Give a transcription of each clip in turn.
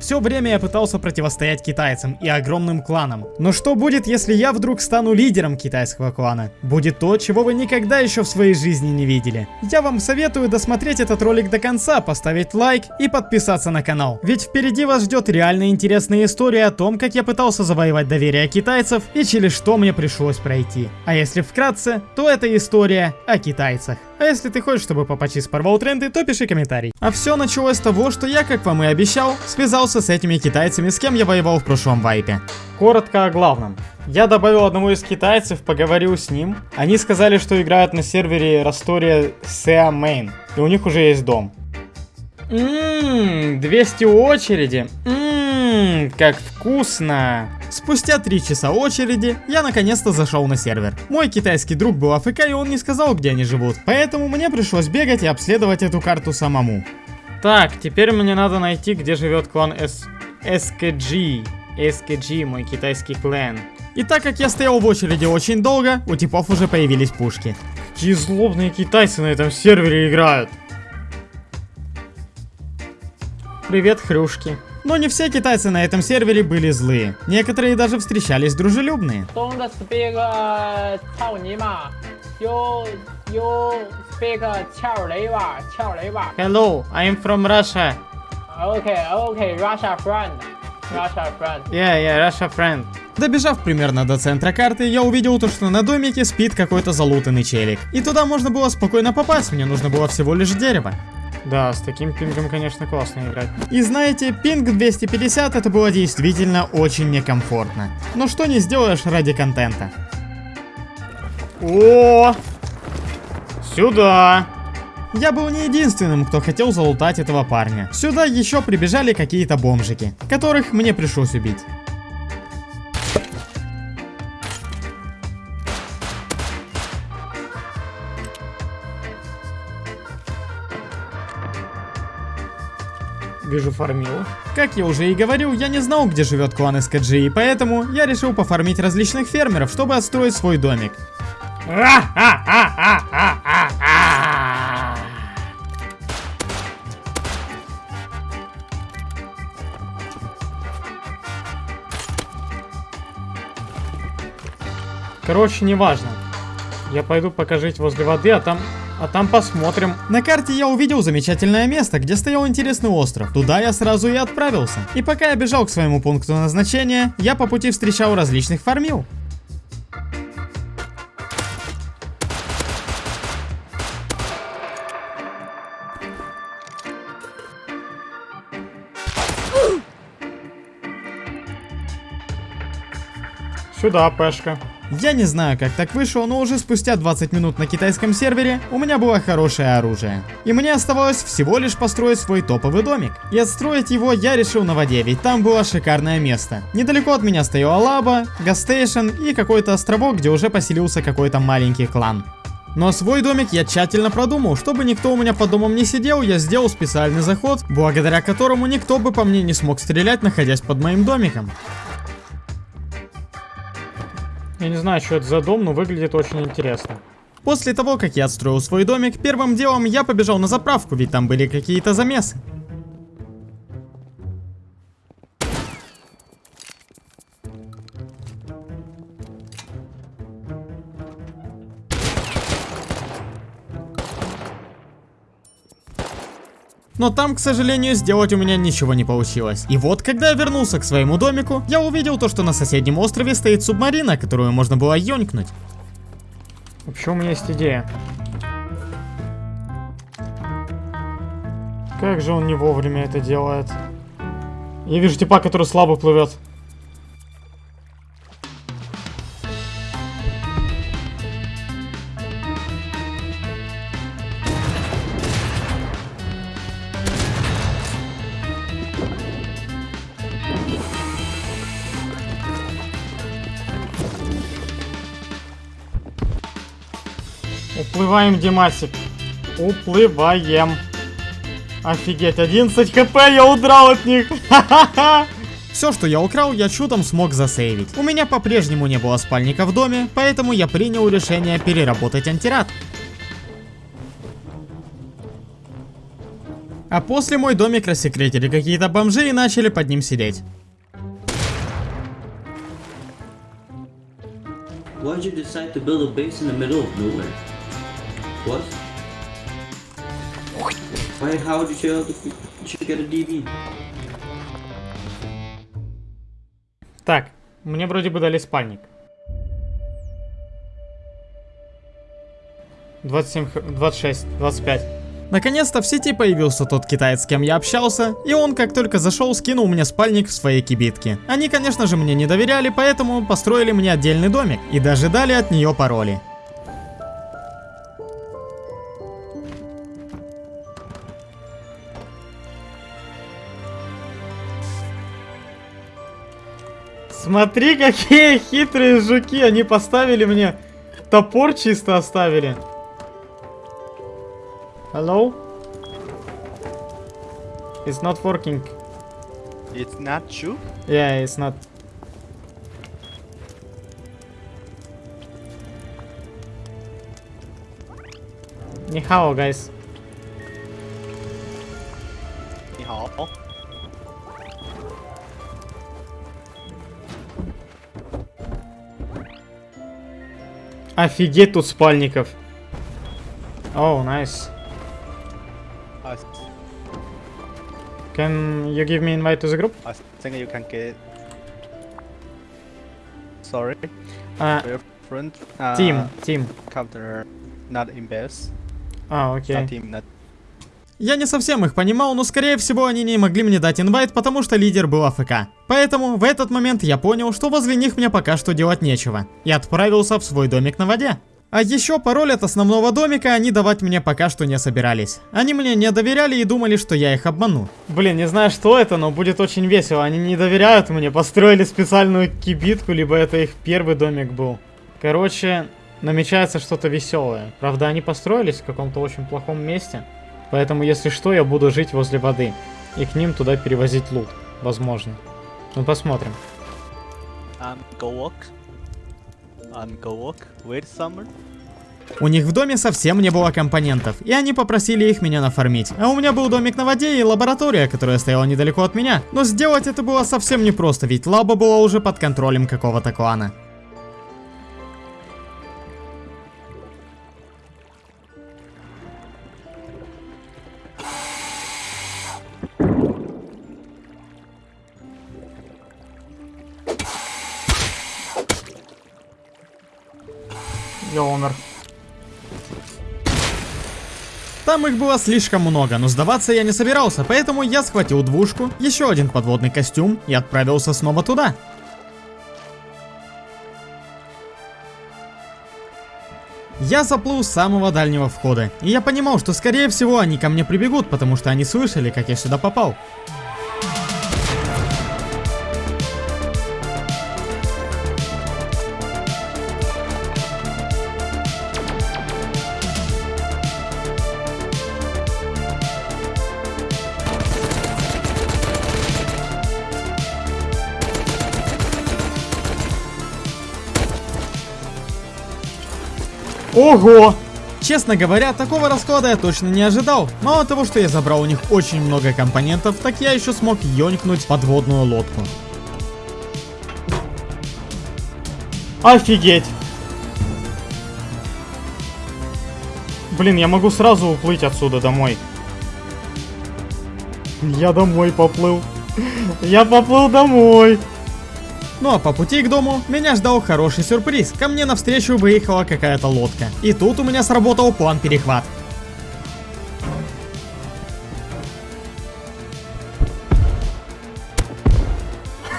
Все время я пытался противостоять китайцам и огромным кланам. Но что будет, если я вдруг стану лидером китайского клана? Будет то, чего вы никогда еще в своей жизни не видели. Я вам советую досмотреть этот ролик до конца, поставить лайк и подписаться на канал. Ведь впереди вас ждет реально интересная история о том, как я пытался завоевать доверие китайцев и через что мне пришлось пройти. А если вкратце, то это история о китайцах. А если ты хочешь, чтобы Папачис порвал тренды, то пиши комментарий. А все началось с того, что я, как вам и обещал, связался с этими китайцами, с кем я воевал в прошлом вайпе. Коротко о главном. Я добавил одного из китайцев, поговорил с ним. Они сказали, что играют на сервере Растория Sea Main, и у них уже есть дом. Ммм, 200 очереди. Ммм, как вкусно. Спустя 3 часа очереди, я наконец-то зашел на сервер. Мой китайский друг был АФК и он не сказал, где они живут. Поэтому мне пришлось бегать и обследовать эту карту самому. Так, теперь мне надо найти, где живет клан S... SKG. SKG, мой китайский клан. И так как я стоял в очереди очень долго, у типов уже появились пушки. Какие злобные китайцы на этом сервере играют. Привет, хрюшки. Но не все китайцы на этом сервере были злые. Некоторые даже встречались дружелюбные. Hello, I'm from Russia. Okay, okay, Russia friend. Russia friend. Yeah, yeah, Russia friend. Добежав примерно до центра карты, я увидел то, что на домике спит какой-то залутанный челик. И туда можно было спокойно попасть, мне нужно было всего лишь дерево. Да, с таким пингом, конечно, классно играть. И знаете, пинг 250 это было действительно очень некомфортно. Но что не сделаешь ради контента. О! Сюда! Я был не единственным, кто хотел залутать этого парня. Сюда еще прибежали какие-то бомжики, которых мне пришлось убить. Вижу фармил. Как я уже и говорил, я не знал, где живет клан СКГ, и поэтому я решил пофармить различных фермеров, чтобы отстроить свой домик. Короче, неважно. Я пойду пока жить возле воды, а там... А там посмотрим. На карте я увидел замечательное место, где стоял интересный остров. Туда я сразу и отправился. И пока я бежал к своему пункту назначения, я по пути встречал различных фармил. Сюда, пешка. Я не знаю, как так вышло, но уже спустя 20 минут на китайском сервере у меня было хорошее оружие. И мне оставалось всего лишь построить свой топовый домик. И отстроить его я решил на воде, ведь там было шикарное место. Недалеко от меня стояла лаба, гастейшн и какой-то островок, где уже поселился какой-то маленький клан. Но свой домик я тщательно продумал, чтобы никто у меня под домом не сидел, я сделал специальный заход, благодаря которому никто бы по мне не смог стрелять, находясь под моим домиком. Я не знаю, что это за дом, но выглядит очень интересно. После того, как я отстроил свой домик, первым делом я побежал на заправку, ведь там были какие-то замесы. Но там, к сожалению, сделать у меня ничего не получилось. И вот, когда я вернулся к своему домику, я увидел то, что на соседнем острове стоит субмарина, которую можно было ёнькнуть. Вообще у меня есть идея. Как же он не вовремя это делает. Я вижу типа, который слабо плывет. Уплываем, Димасик. Уплываем. Офигеть, 11 хп, я удрал от них. Все, что я украл, я чудом смог засейвить. У меня по-прежнему не было спальника в доме, поэтому я принял решение переработать антирад. А после мой домик рассекретили какие-то бомжи и начали под ним сидеть. Why'd you decide to build a base in the middle of nowhere? What? Why? How would you the you get a DB? Так, мне вроде бы дали спальник. 27, х- 26, 25. Наконец-то в сети появился тот китаец, с кем я общался, и он, как только зашел, скинул мне спальник в своей кибитке. Они, конечно же, мне не доверяли, поэтому построили мне отдельный домик и даже дали от нее пароли. Смотри, какие хитрые жуки, они поставили мне топор чисто оставили. Hello? It's not working. It's not true. Yeah, it's not. Нихао, guys. 你 Офигеть тут спальников. Oh, nice. I, Can you give me invite to the group? I think you can get. Sorry, А, your friend. Uh, Team, team. Counter not in base. А, окей. Not team not. Я не совсем их понимал, но скорее всего они не могли мне дать инвайт, потому что лидер был АФК. Поэтому в этот момент я понял, что возле них мне пока что делать нечего. И отправился в свой домик на воде. А еще пароль от основного домика они давать мне пока что не собирались. Они мне не доверяли и думали, что я их обману. Блин, не знаю что это, но будет очень весело. Они не доверяют мне, построили специальную кибитку, либо это их первый домик был. Короче, намечается что-то веселое. Правда, они построились в каком-то очень плохом месте. Поэтому, если что, я буду жить возле воды. И к ним туда перевозить лут. Возможно. Ну, посмотрим. У них в доме совсем не было компонентов, и они попросили их меня нафармить. А у меня был домик на воде и лаборатория, которая стояла недалеко от меня. Но сделать это было совсем непросто, ведь лаба была уже под контролем какого-то клана. Я умер. Там их было слишком много, но сдаваться я не собирался, поэтому я схватил двушку, еще один подводный костюм и отправился снова туда. Я заплыл с самого дальнего входа, и я понимал, что скорее всего они ко мне прибегут, потому что они слышали, как я сюда попал. Ого! Честно говоря, такого расклада я точно не ожидал. Мало того, что я забрал у них очень много компонентов, так я еще смог ёнькнуть подводную лодку. Офигеть! Блин, я могу сразу уплыть отсюда домой. Я домой поплыл. Я поплыл домой. Ну а по пути к дому меня ждал хороший сюрприз. Ко мне навстречу выехала какая-то лодка. И тут у меня сработал план перехват.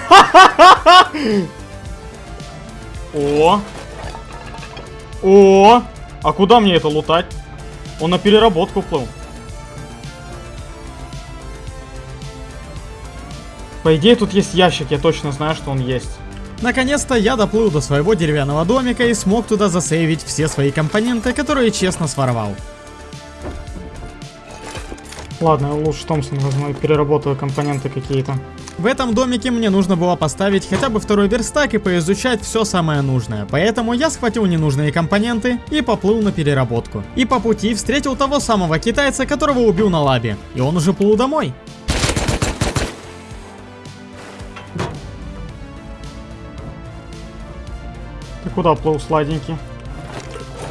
О! О! А куда мне это лутать? Он на переработку плыл. По идее, тут есть ящик, я точно знаю, что он есть. Наконец-то я доплыл до своего деревянного домика и смог туда засейвить все свои компоненты, которые честно своровал. Ладно, лучше Томпсон возьму переработаю компоненты какие-то. В этом домике мне нужно было поставить хотя бы второй верстак и поизучать все самое нужное. Поэтому я схватил ненужные компоненты и поплыл на переработку. И по пути встретил того самого китайца, которого убил на лабе. И он уже плыл домой. Куда плыл, сладенький?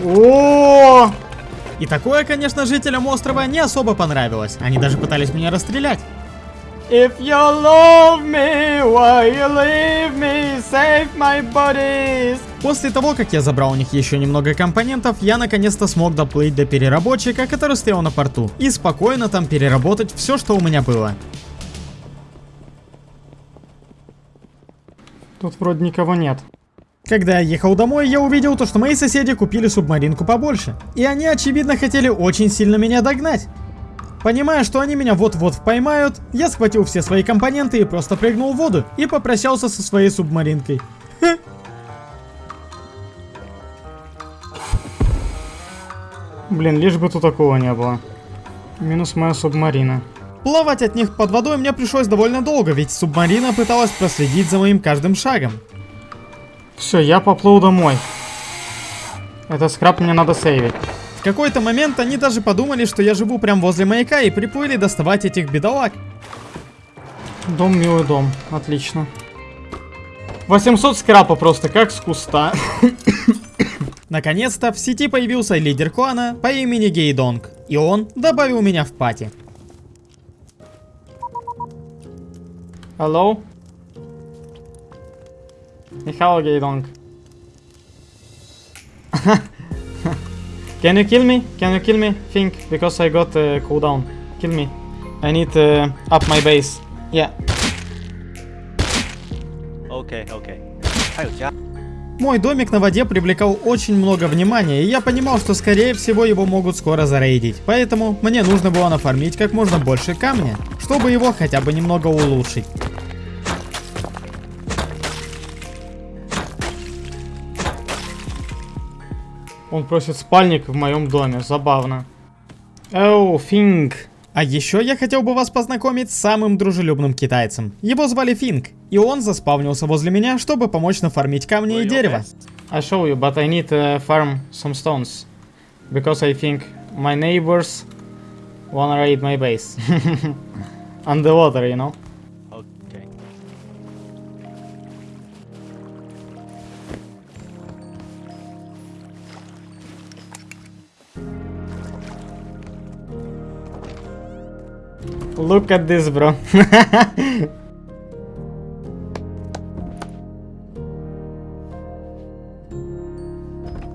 О! И такое, конечно, жителям острова не особо понравилось. Они даже пытались меня расстрелять. If you love me, why you leave me? Save my bodies. После того, как я забрал у них еще немного компонентов, я наконец-то смог доплыть до переработчика, который стоял на порту, и спокойно там переработать все, что у меня было. Тут вроде никого нет. Когда я ехал домой, я увидел то, что мои соседи купили субмаринку побольше. И они, очевидно, хотели очень сильно меня догнать. Понимая, что они меня вот-вот поймают, я схватил все свои компоненты и просто прыгнул в воду и попрощался со своей субмаринкой. Блин, лишь бы тут такого не было. Минус моя субмарина. Плавать от них под водой мне пришлось довольно долго, ведь субмарина пыталась проследить за моим каждым шагом. Все, я поплыл домой. Это скраб мне надо сейвить. В какой-то момент они даже подумали, что я живу прям возле маяка и приплыли доставать этих бедолаг. Дом, милый дом. Отлично. 800 скрапа просто, как с куста. Наконец-то в сети появился лидер клана по имени Гейдонг, и он добавил меня в пати. Hello? Михаил Geidong. Can you kill me? Can you kill me? Think, because I got uh, cooldown. Kill me. I need uh, up my base. Yeah. Okay, okay. Мой домик на воде привлекал очень много внимания, и я понимал, что скорее всего его могут скоро зарейдить. Поэтому мне нужно было нафармить как можно больше камня, чтобы его хотя бы немного улучшить. Он просит спальник в моем доме. Забавно. Оу, Финг. А еще я хотел бы вас познакомить с самым дружелюбным китайцем. Его звали Финк, и он заспавнился возле меня, чтобы помочь нафармить камни и дерево. I show you, but I need to farm some stones. Because I think my neighbors wanna raid my base. Underwater, you know? Look at this, bro.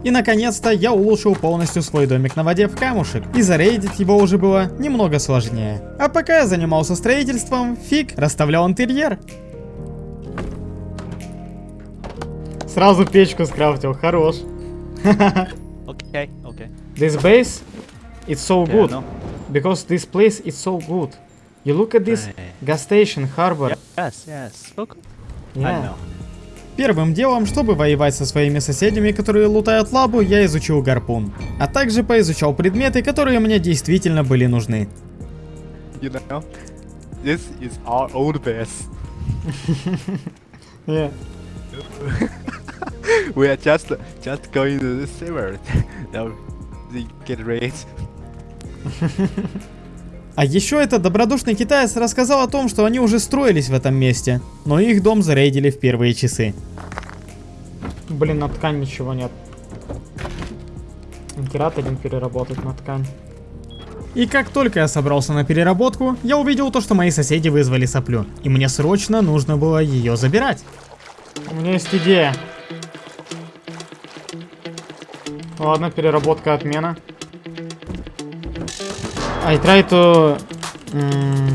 И наконец-то я улучшил полностью свой домик на воде в камушек, и зарейдить его уже было немного сложнее. А пока я занимался строительством, Фиг расставлял интерьер. Сразу печку скрафтил, хорош. Okay, okay. This base, it's so good. no. Because this place is so good. You look at this gas station, harbor. Yes, yes. Look. I Yeah. know. Первым делом, чтобы воевать со своими соседями, которые лутают лабу, я изучил гарпун. А также поизучал предметы, которые мне действительно были нужны. You know, this is our old base. Yeah. We are just just going to the server. now they get raised. А еще этот добродушный китаец рассказал о том, что они уже строились в этом месте, но их дом зарейдили в первые часы. Блин, на ткань ничего нет. Керат один переработать на ткань. И как только я собрался на переработку, я увидел то, что мои соседи вызвали соплю, и мне срочно нужно было ее забирать. У меня есть идея. Ладно, переработка отмена. I try to mm,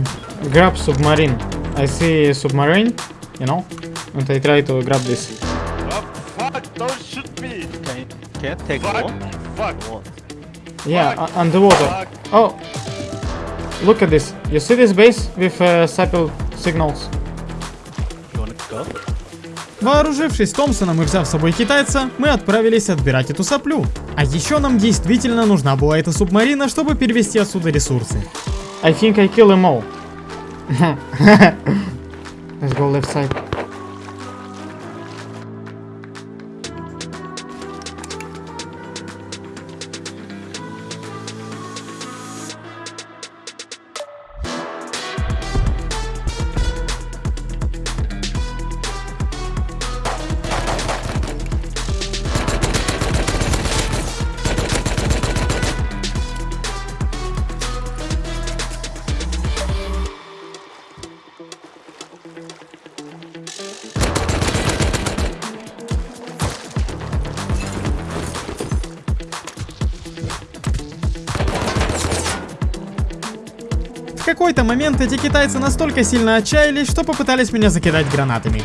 grab submarine. I see submarine, you know, and I try to grab this. fuck! Don't shoot me! Can you, can you take Fuck! one? Fuck! What? Yeah, u- underwater. Oh, look at this. You see this base with uh, sapple signals? You wanna go? Вооружившись Томпсоном и взяв с собой китайца, мы отправились отбирать эту соплю. А еще нам действительно нужна была эта субмарина, чтобы перевести отсюда ресурсы. I think I kill them all. Let's go left side. Какой-то момент эти китайцы настолько сильно отчаялись, что попытались меня закидать гранатами.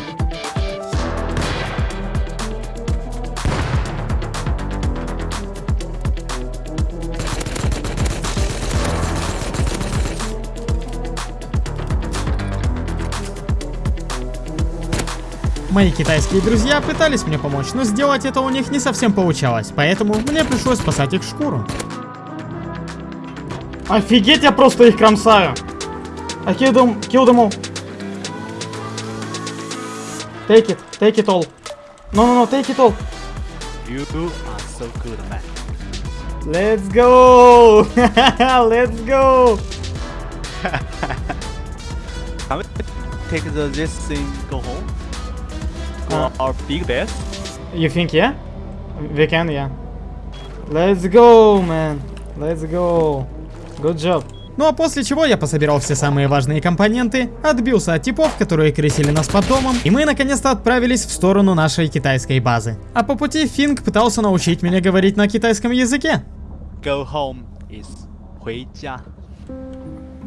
Мои китайские друзья пытались мне помочь, но сделать это у них не совсем получалось, поэтому мне пришлось спасать их шкуру. Офигеть, я просто их кромсаю. I killed them, killed them all. Take it, take it all. No, no, no, take it all. You two are so good, man. Let's go! Let's go! Can we take the, this thing go home? Go Uh. our big base? You think, yeah? We can, yeah. Let's go, man. Let's go. Good job. Ну а после чего я пособирал все самые важные компоненты, отбился от типов, которые крысили нас под домом, и мы наконец-то отправились в сторону нашей китайской базы. А по пути Финг пытался научить меня говорить на китайском языке. Go home is 回家.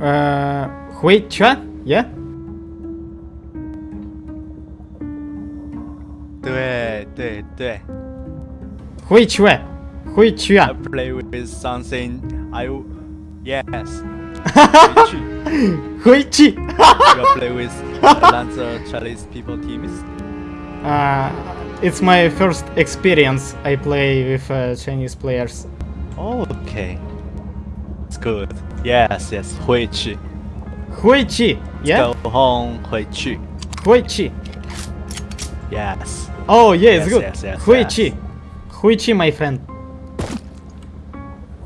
Эээ... Хуй? Я? Да, да, да. Хуй чё? I play with something I... Yes. Hoichi. you play with Chinese people teams? Uh, it's my first experience. I play with uh, Chinese players. Oh, okay. It's good. Yes, yes. Hoichi. Hoichi. Yeah. Let's go home. Hoichi. Hoichi. Yes. Oh, yeah, yes, it's good. Yes, yes, Huichi. Yes. Huichi, my friend.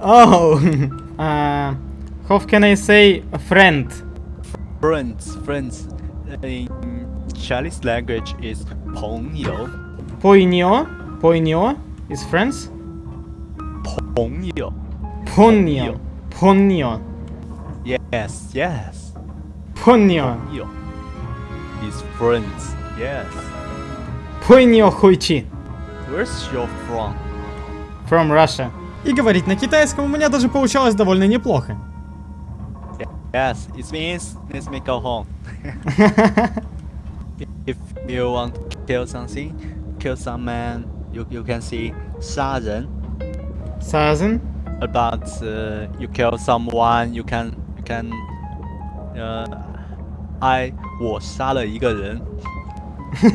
Oh. uh, How can I say friend? Friends, friends. In Chinese language is Ponyo. Ponyo? Ponyo is friends? Ponyo. Ponyo. Ponyo. Yes, yes. Ponyo. Ponyo is friends. Yes. Поньо хуйчи. Where's your from? From Russia. И говорить на китайском у меня даже получалось довольно неплохо. Yes, it means let's make go home. if you want to kill something, kill some man, you, you can see 杀人 Sazen. about uh, you kill someone, you can you can uh, I 我杀了一个人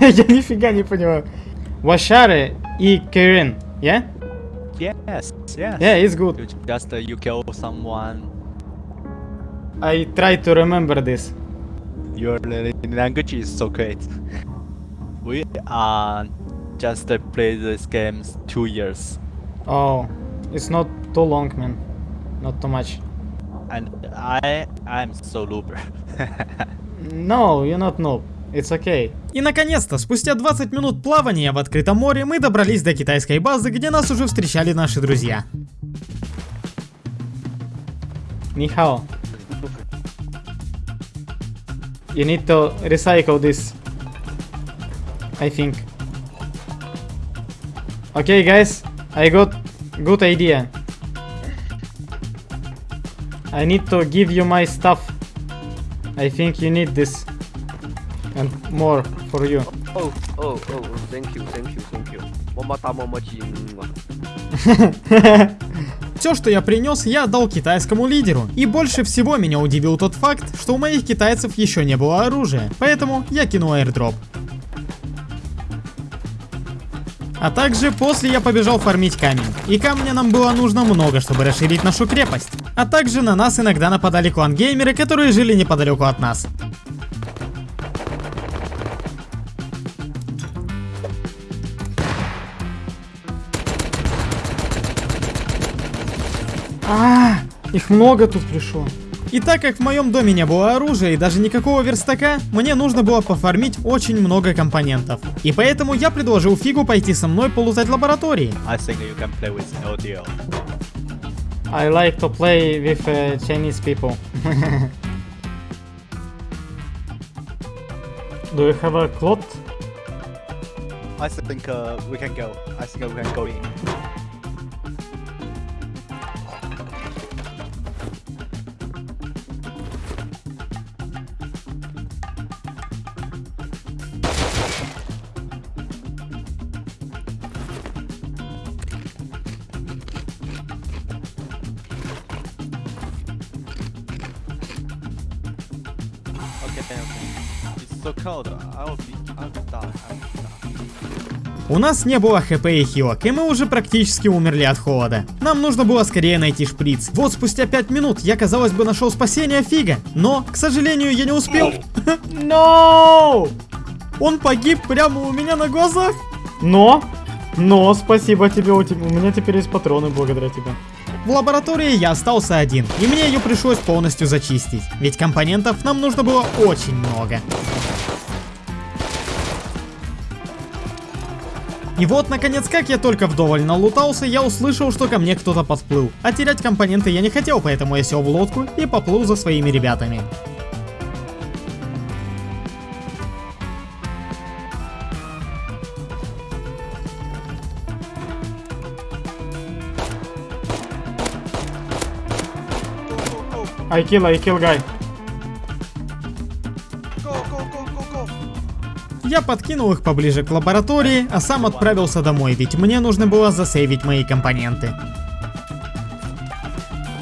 Я нифига не понимаю. Вашаре и Кэрин. Yeah? Yes, yes. Yeah, it's good. You just uh, you kill someone. I try to remember this. Your language is so great. We are just uh, play this games two years, Oh, it's not too long, man. Not too much. and I I'm so looper. No, you're not noob. It's okay. И наконец-то, спустя 20 минут плавания в открытом море, мы добрались до китайской базы, где нас уже встречали наши друзья. Nihao. You need to recycle this. I think. Okay, guys. I got good idea. I need to give you my stuff. I think you need this. And more for you. Oh, oh, oh, thank you, thank you, thank you. Все, что я принес, я отдал китайскому лидеру. И больше всего меня удивил тот факт, что у моих китайцев еще не было оружия. Поэтому я кинул airdrop. А также после я побежал фармить камень. И камня нам было нужно много, чтобы расширить нашу крепость. А также на нас иногда нападали клан-геймеры, которые жили неподалеку от нас. Их много тут пришло. И так как в моем доме не было оружия и даже никакого верстака, мне нужно было пофармить очень много компонентов. И поэтому я предложил Фигу пойти со мной полутать лаборатории. I think you can play with LDL. I like to play with uh, Chinese people. Do you have a cloth? I think uh, we can go. I think we can go in. У нас не было хп и хилок, и мы уже практически умерли от холода. Нам нужно было скорее найти шприц. Вот спустя 5 минут я, казалось бы, нашел спасение Фига, но, к сожалению, я не успел. No! Он погиб прямо у меня на глазах. Но, но, спасибо тебе, у, тебя, у меня теперь есть патроны благодаря тебе. В лаборатории я остался один, и мне ее пришлось полностью зачистить, ведь компонентов нам нужно было очень много. И вот, наконец, как я только вдоволь налутался, я услышал, что ко мне кто-то подплыл. А терять компоненты я не хотел, поэтому я сел в лодку и поплыл за своими ребятами. I kill, I kill guy. Я подкинул их поближе к лаборатории, а сам отправился домой, ведь мне нужно было засейвить мои компоненты.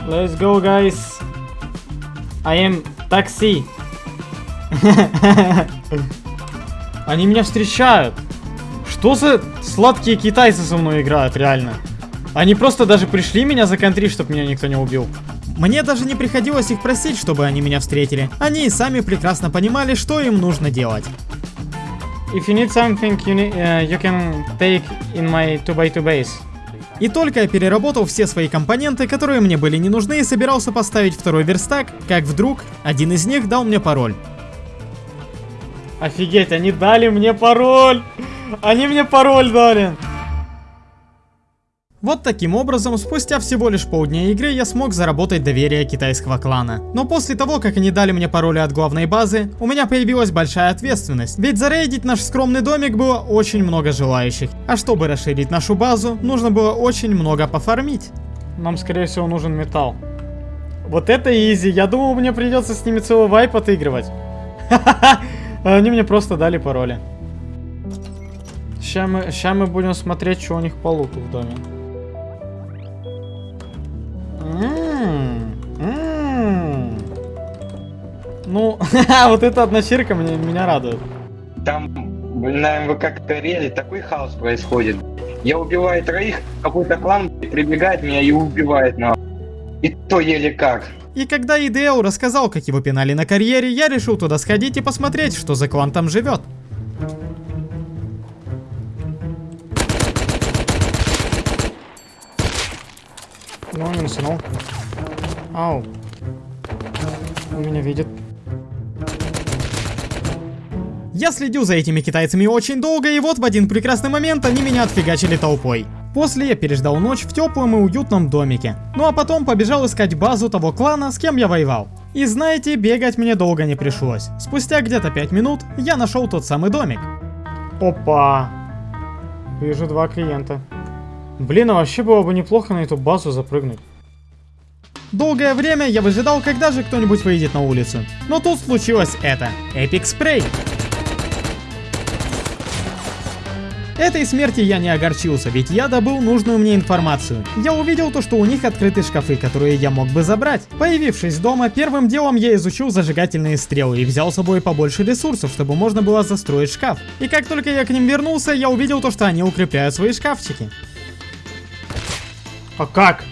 Let's go, guys. I am taxi. Они меня встречают. Что за сладкие китайцы со мной играют, реально? Они просто даже пришли меня за контри, чтобы меня никто не убил. Мне даже не приходилось их просить, чтобы они меня встретили. Они и сами прекрасно понимали, что им нужно делать. If you need something, you, need, uh, you can take in my 2x2 base. И только я переработал все свои компоненты, которые мне были не нужны, и собирался поставить второй верстак, как вдруг один из них дал мне пароль. Офигеть, они дали мне пароль! Они мне пароль дали! Вот таким образом, спустя всего лишь полдня игры, я смог заработать доверие китайского клана. Но после того, как они дали мне пароли от главной базы, у меня появилась большая ответственность. Ведь зарейдить наш скромный домик было очень много желающих. А чтобы расширить нашу базу, нужно было очень много пофармить. Нам, скорее всего, нужен металл. Вот это изи. Я думал, мне придется с ними целый вайп отыгрывать. Они мне просто дали пароли. Сейчас мы, ща мы будем смотреть, что у них по луту в доме. Ну, вот эта одночирка мне, меня радует. Там на МВК-карьере такой хаос происходит. Я убиваю троих, какой-то клан прибегает меня и убивает на. И то еле как. И когда Идео рассказал, как его пинали на карьере, я решил туда сходить и посмотреть, что за клан там живет. Ну, не насунул. Ау. Он меня видит. Я следил за этими китайцами очень долго, и вот в один прекрасный момент они меня отфигачили толпой. После я переждал ночь в теплом и уютном домике. Ну а потом побежал искать базу того клана, с кем я воевал. И знаете, бегать мне долго не пришлось. Спустя где-то 5 минут я нашел тот самый домик. Опа. Вижу два клиента. Блин, а вообще было бы неплохо на эту базу запрыгнуть. Долгое время я выжидал, когда же кто-нибудь выйдет на улицу. Но тут случилось это. Эпик спрей. Этой смерти я не огорчился, ведь я добыл нужную мне информацию. Я увидел то, что у них открыты шкафы, которые я мог бы забрать. Появившись дома, первым делом я изучил зажигательные стрелы и взял с собой побольше ресурсов, чтобы можно было застроить шкаф. И как только я к ним вернулся, я увидел то, что они укрепляют свои шкафчики. А как?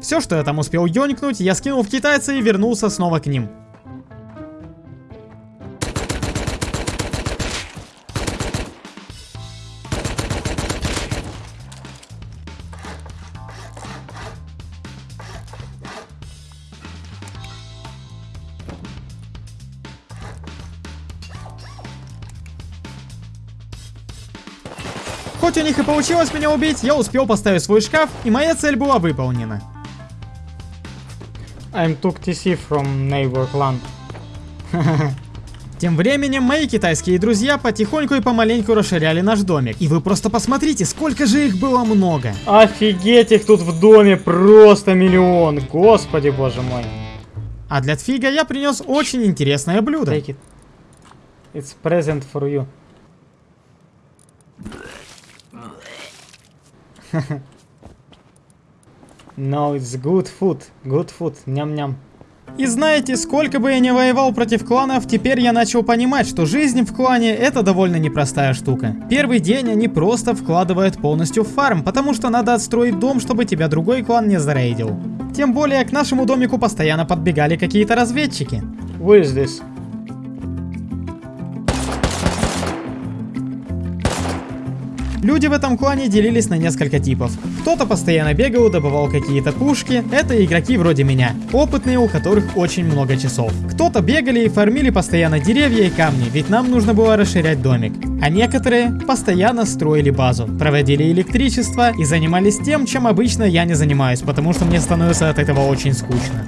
Все, что я там успел ёнькнуть, я скинул в китайца и вернулся снова к ним. Них и получилось меня убить, я успел поставить свой шкаф, и моя цель была выполнена. I'm took TC from neighbor clan. Тем временем мои китайские друзья потихоньку и помаленьку расширяли наш домик. И вы просто посмотрите, сколько же их было много. Офигеть, их тут в доме просто миллион. Господи, боже мой. А для Тфига я принес очень интересное блюдо. Take it. It's present for you. no, it's good food. Good food. Ням-ням. И знаете, сколько бы я ни воевал против кланов, теперь я начал понимать, что жизнь в клане это довольно непростая штука. Первый день они просто вкладывают полностью в фарм, потому что надо отстроить дом, чтобы тебя другой клан не зарейдил. Тем более к нашему домику постоянно подбегали какие-то разведчики. Who is this? Люди в этом клане делились на несколько типов. Кто-то постоянно бегал, добывал какие-то пушки, это игроки вроде меня, опытные, у которых очень много часов. Кто-то бегали и фармили постоянно деревья и камни, ведь нам нужно было расширять домик. А некоторые постоянно строили базу, проводили электричество и занимались тем, чем обычно я не занимаюсь, потому что мне становится от этого очень скучно.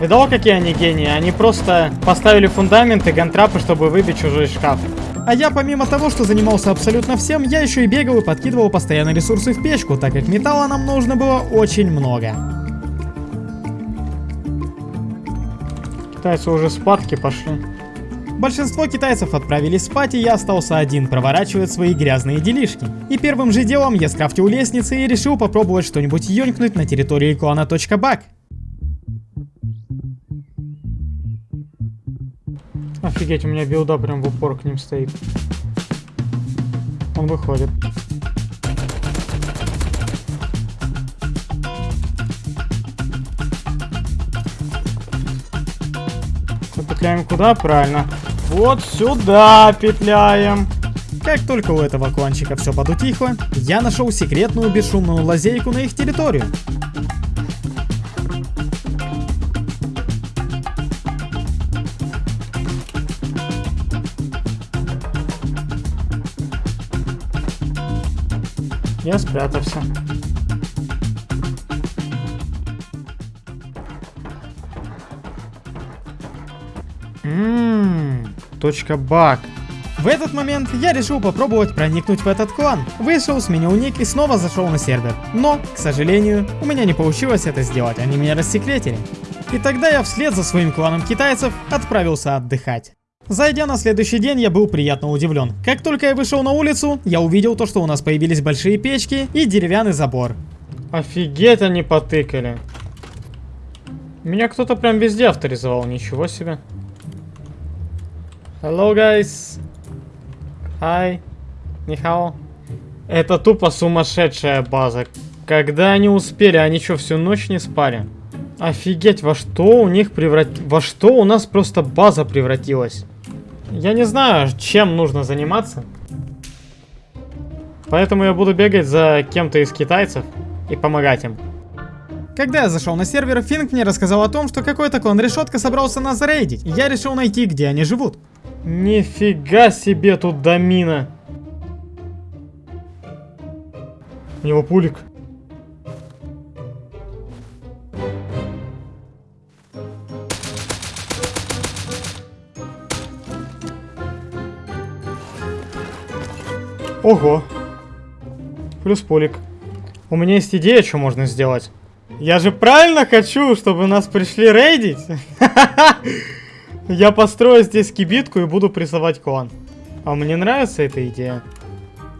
Видал, какие они гении? Они просто поставили фундамент и гантрапы, чтобы выбить чужой шкаф. А я помимо того, что занимался абсолютно всем, я еще и бегал и подкидывал постоянно ресурсы в печку, так как металла нам нужно было очень много. Китайцы уже спадки пошли. Большинство китайцев отправились спать, и я остался один проворачивать свои грязные делишки. И первым же делом я скрафтил лестницы и решил попробовать что-нибудь ёнькнуть на территории клана .бак. Офигеть, у меня билда прям в упор к ним стоит. Он выходит. Петляем куда? Правильно. Вот сюда петляем. Как только у этого кланчика все подутихло, я нашел секретную бесшумную лазейку на их территорию. Я спрятался. Ммм, точка баг. В этот момент я решил попробовать проникнуть в этот клан. Вышел, сменил ник и снова зашел на сервер. Но, к сожалению, у меня не получилось это сделать, они меня рассекретили. И тогда я вслед за своим кланом китайцев отправился отдыхать. Зайдя на следующий день, я был приятно удивлен. Как только я вышел на улицу, я увидел то, что у нас появились большие печки и деревянный забор. Офигеть они потыкали. Меня кто-то прям везде авторизовал, ничего себе. Hello, guys. Hi. Нихао. Это тупо сумасшедшая база. Когда они успели, они что, всю ночь не спали? Офигеть, во что у них преврат... Во что у нас просто база превратилась? Я не знаю, чем нужно заниматься. Поэтому я буду бегать за кем-то из китайцев и помогать им. Когда я зашел на сервер, Финк мне рассказал о том, что какой-то клан Решетка собрался нас зарейдить, и я решил найти, где они живут. Нифига себе тут домина. У него пулик. Ого. Плюс пулик. У меня есть идея, что можно сделать. Я же правильно хочу, чтобы нас пришли рейдить. Я построю здесь кибитку и буду прессовать клан. А мне нравится эта идея.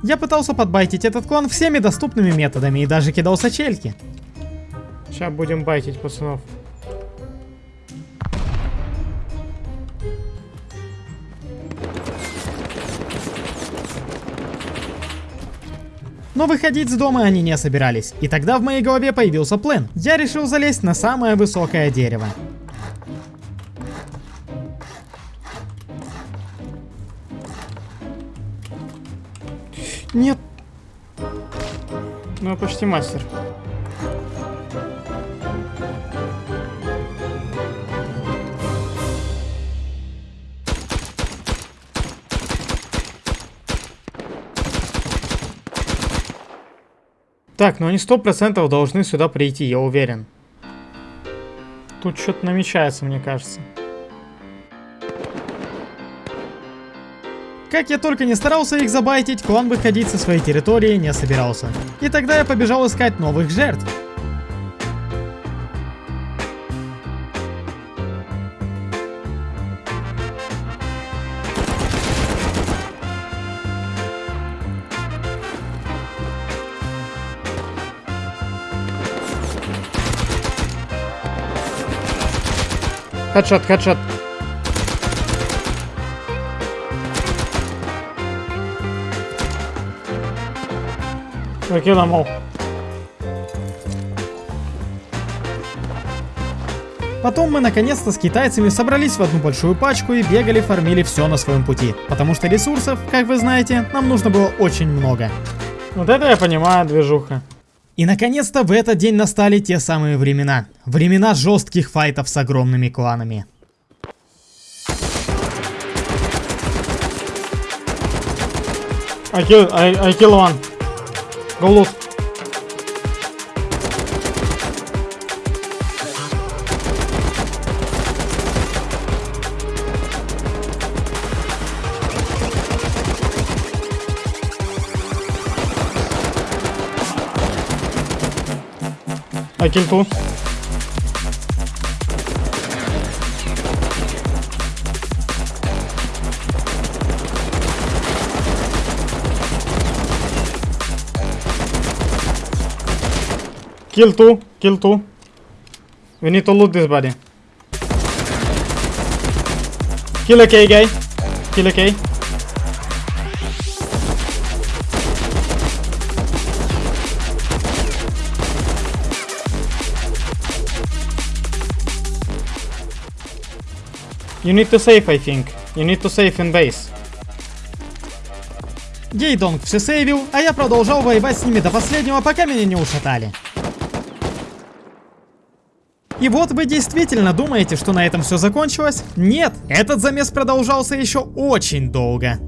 Я пытался подбайтить этот клан всеми доступными методами и даже кидал сочельки. Сейчас будем байтить пацанов. Но выходить с дома они не собирались. И тогда в моей голове появился план. Я решил залезть на самое высокое дерево. Нет. Ну, почти мастер. Так, ну они сто процентов должны сюда прийти, я уверен. Тут что-то намечается, мне кажется. Как я только не старался их забайтить, клан выходить со своей территории не собирался. И тогда я побежал искать новых жертв. Хедшот, хедшот. Them all. Потом мы наконец-то с китайцами собрались в одну большую пачку и бегали, фармили все на своем пути. Потому что ресурсов, как вы знаете, нам нужно было очень много. Вот это я понимаю, движуха. И наконец-то в этот день настали те самые времена. Времена жестких файтов с огромными кланами. I kill, I, I kill one. Go loot. I kill two. Kill two, kill two. We need to loot this body. Kill a K guy. Kill a K. You need to save, I think. You need to save in base. Гейдонг все сейвил, а я продолжал воевать с ними до последнего, пока меня не ушатали. И вот вы действительно думаете, что на этом все закончилось? Нет, этот замес продолжался еще очень долго.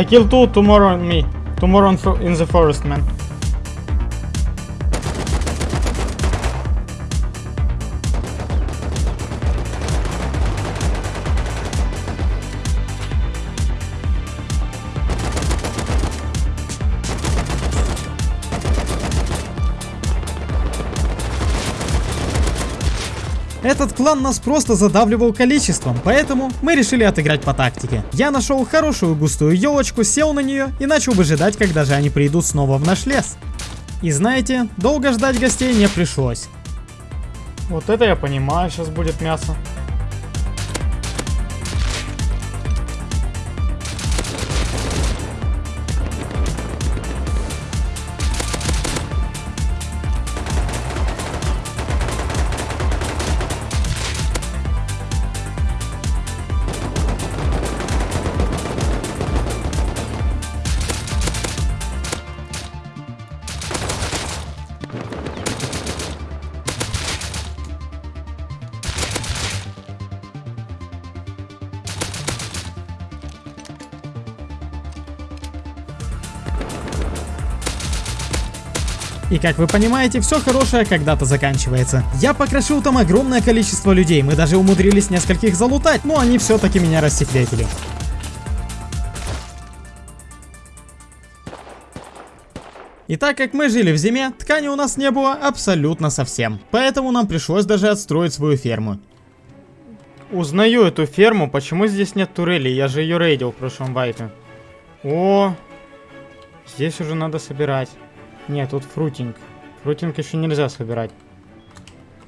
I kill two tomorrow on me. Tomorrow in the forest, man. Этот клан нас просто задавливал количеством, поэтому мы решили отыграть по тактике. Я нашел хорошую густую елочку, сел на нее и начал выжидать, когда же они придут снова в наш лес. И знаете, долго ждать гостей не пришлось. Вот это я понимаю, сейчас будет мясо. И как вы понимаете, все хорошее когда-то заканчивается. Я покрошил там огромное количество людей, мы даже умудрились нескольких залутать, но они все-таки меня рассекретили. И так как мы жили в зиме, ткани у нас не было абсолютно совсем. Поэтому нам пришлось даже отстроить свою ферму. Узнаю эту ферму, почему здесь нет турели? Я же ее рейдил в прошлом вайпе. О, здесь уже надо собирать. Нет, тут фрутинг. Фрутинг еще нельзя собирать.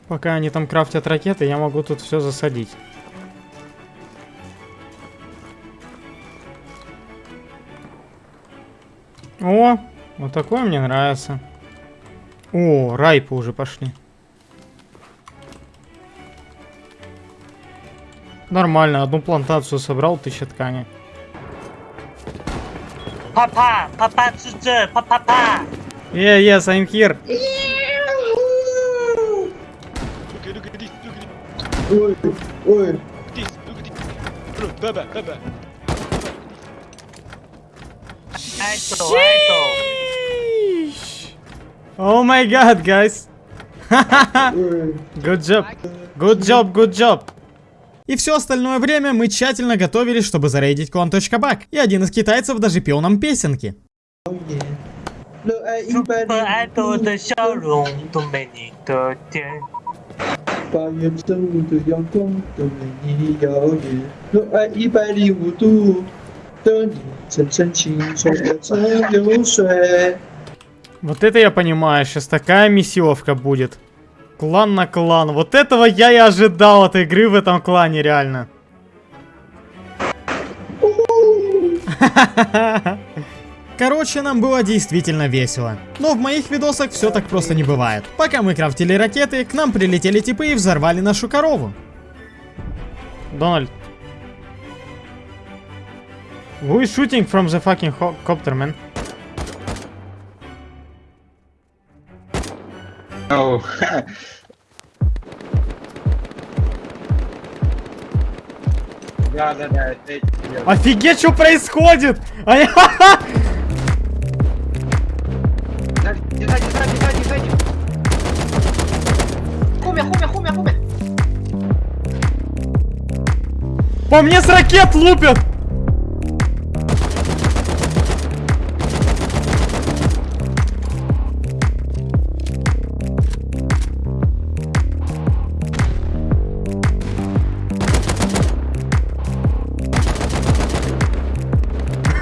Пока они там крафтят ракеты, я могу тут все засадить. О, вот такое мне нравится. О, райпы уже пошли. Нормально, одну плантацию собрал, тысяча ткани. Папа, папа, папа, папа. Yeah, yes, I'm here. Look at, look at this, look at this. Look at this, look at this. Bro. Айто, айто. Oh my god, guys. good job. Good job, good job. И все остальное время мы тщательно готовились, чтобы зарейдить клан.бак. И один из китайцев даже пел нам песенки. Super 爱豆的笑容都没你的甜。八月正午的阳光都没你耀眼，热爱一百零五度的你，层层青葱的蒸馏水。 Вот это я понимаю, сейчас такая месиловка будет. Клан на клан. Вот этого я и ожидал от игры в этом клане, реально. Короче, нам было действительно весело. Но в моих видосах все так просто не бывает. Пока мы крафтили ракеты, к нам прилетели типы и взорвали нашу корову. Дональд. Who is shooting from the fucking copter, man? Оу. Да, да, да. Офигеть, что происходит? А я- сзади, сзади, сзади, сзади. Хумя, хумя, хумя, хумя. По мне с ракет лупят.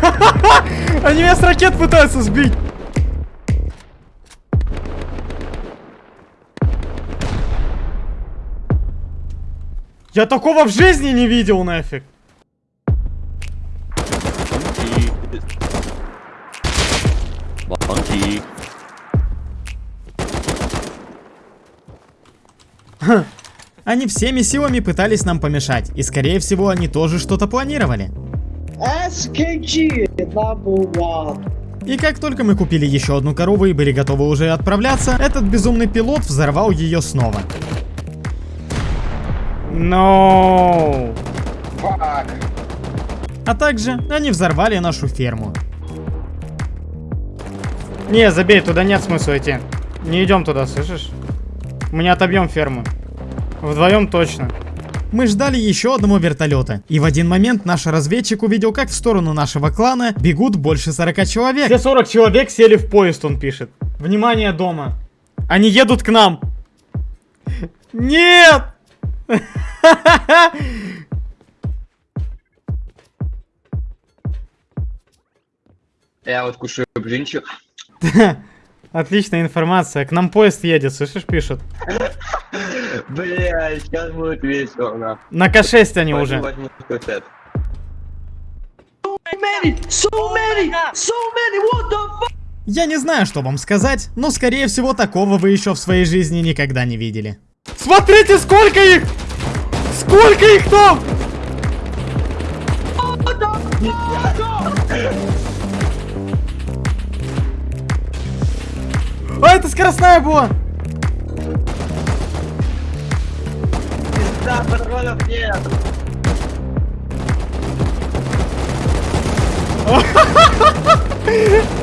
Они меня с ракет пытаются сбить. Я такого в жизни не видел нафиг! Monkey. Они всеми силами пытались нам помешать, и скорее всего они тоже что-то планировали. SKG number one. И как только мы купили еще одну корову и были готовы уже отправляться, этот безумный пилот взорвал ее снова. No. Фак. А также они взорвали нашу ферму. Не, забей, туда нет смысла идти. Не идем туда, слышишь? Мы не отобьем ферму. Вдвоем точно. Мы ждали еще одного вертолета, и в один момент наш разведчик увидел, как в сторону нашего клана бегут больше 40 человек. Все 40 человек сели в поезд, он пишет. Внимание дома. Они едут к нам. Нет! Я вот кушаю блинчик. Отличная информация. К нам поезд едет, слышишь, пишут. Бля, сейчас будет весело, на. На К6 они Пойду уже. Я не знаю, что вам сказать, но скорее всего такого вы еще в своей жизни никогда не видели. Смотрите, сколько их! Сколько их там! А, это скоростная была! Да, патронов нет. И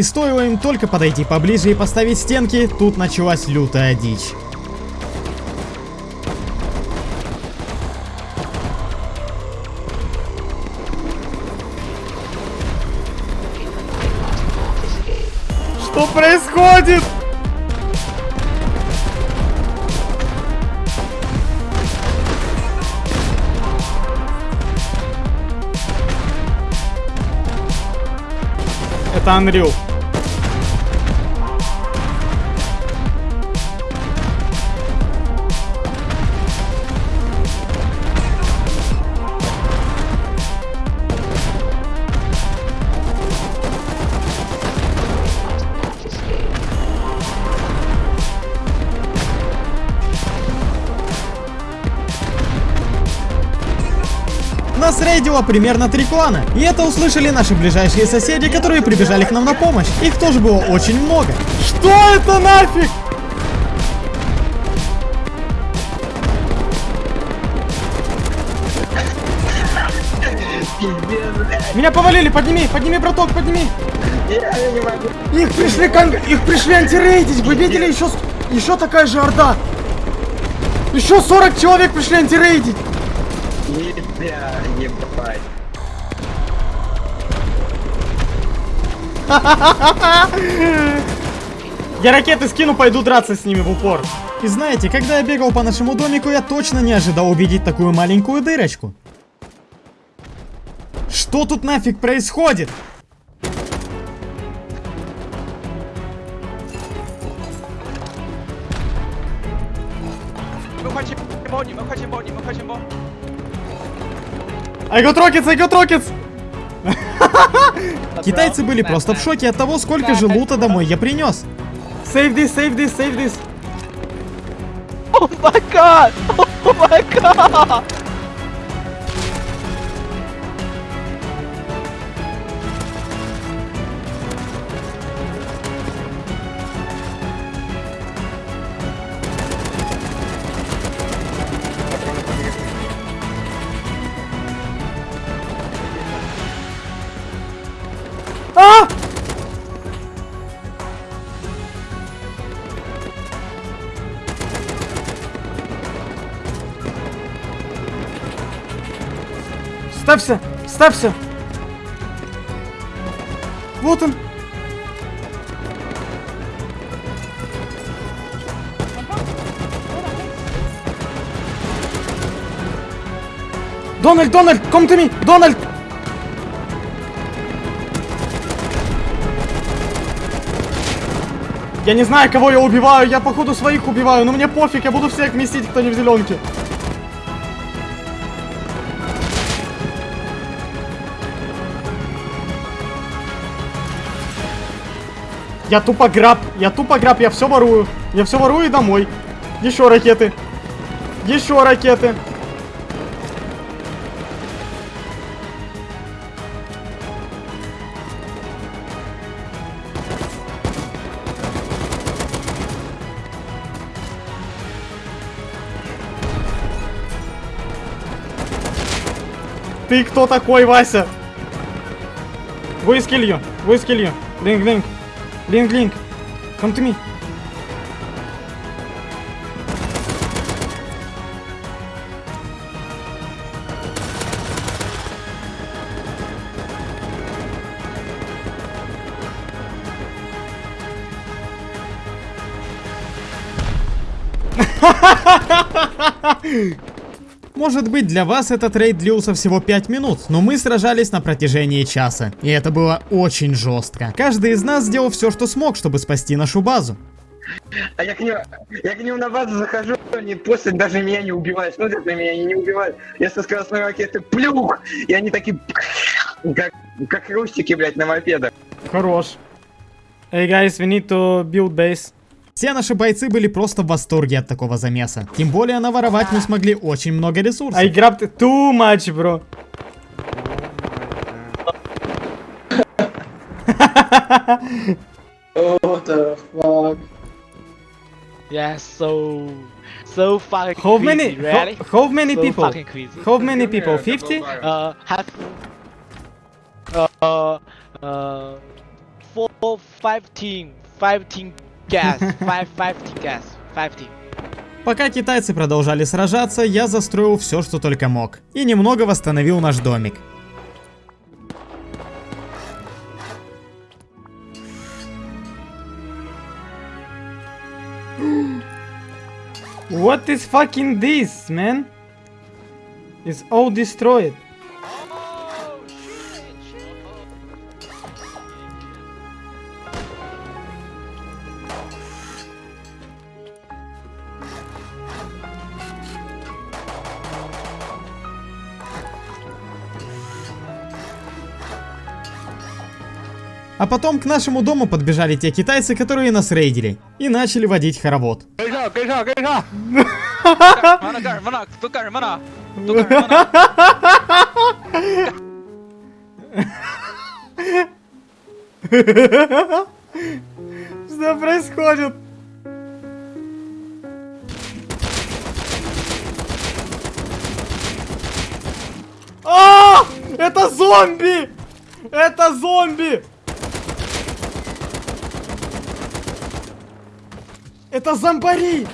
И стоило им только подойти поближе и поставить стенки, тут началась лютая дичь. Что происходит? Это Unreal. Рейдило примерно три клана, и это услышали наши ближайшие соседи, которые прибежали к нам на помощь. Их тоже было очень много. Что это нафиг? Меня повалили, подними, подними, браток, подними. Их пришли кон... их пришли антирейдить, вы видели еще, еще такая же орда. Еще 40 человек пришли антирейдить. Нельзя, ебать. Я ракеты скину, пойду драться с ними в упор. И знаете, когда я бегал по нашему домику, я точно не ожидал увидеть такую маленькую дырочку. Что тут нафиг происходит? I got rockets, I got rockets. Китайцы были просто в шоке от того, сколько же лута домой я принес. Save this, save this, save this. Oh my god! Oh my god! Ставься, ставься. Вот он. Дональд, Дональд, come to me, Дональд. Я не знаю, кого я убиваю, я походу своих убиваю, но мне пофиг, я буду всех вместить, кто не в зеленке. Я тупо граб, я тупо граб, я все ворую. Я все ворую и домой. Еще ракеты. Еще ракеты. Ты кто такой, Вася? Go is kill you. Go is kill you. Link, link. Come to me. Может быть для вас этот рейд длился всего 5 минут, но мы сражались на протяжении часа. И это было очень жестко. Каждый из нас сделал все, что смог, чтобы спасти нашу базу. А я к нему, я к нему на базу захожу, они после даже меня не убивают, смотрят на меня, они не убивают. Я со скоростной ракеты плюх, и они такие, как, как хрустики, блядь, на мопедах. Хорош. Hey guys, we need to build base. Все наши бойцы были просто в восторге от такого замеса. Тем более наворовать мы смогли очень много ресурсов. I grabbed too much, bro. Oh, what the fuck? Yeah, so so fucking How crazy, many? really? How, how many so people? fucking crazy. How many people? 50? Uh, have uh uh four 15, 15 gas, 5, 15 gas, 15. Пока китайцы продолжали сражаться, я застроил все, что только мог. И немного восстановил наш домик. What is fucking this, man? It's all destroyed. А потом к нашему дому подбежали те китайцы, которые нас рейдили. И начали водить хоровод. Что происходит? А! Это зомби! Это зомби! Это зомбари!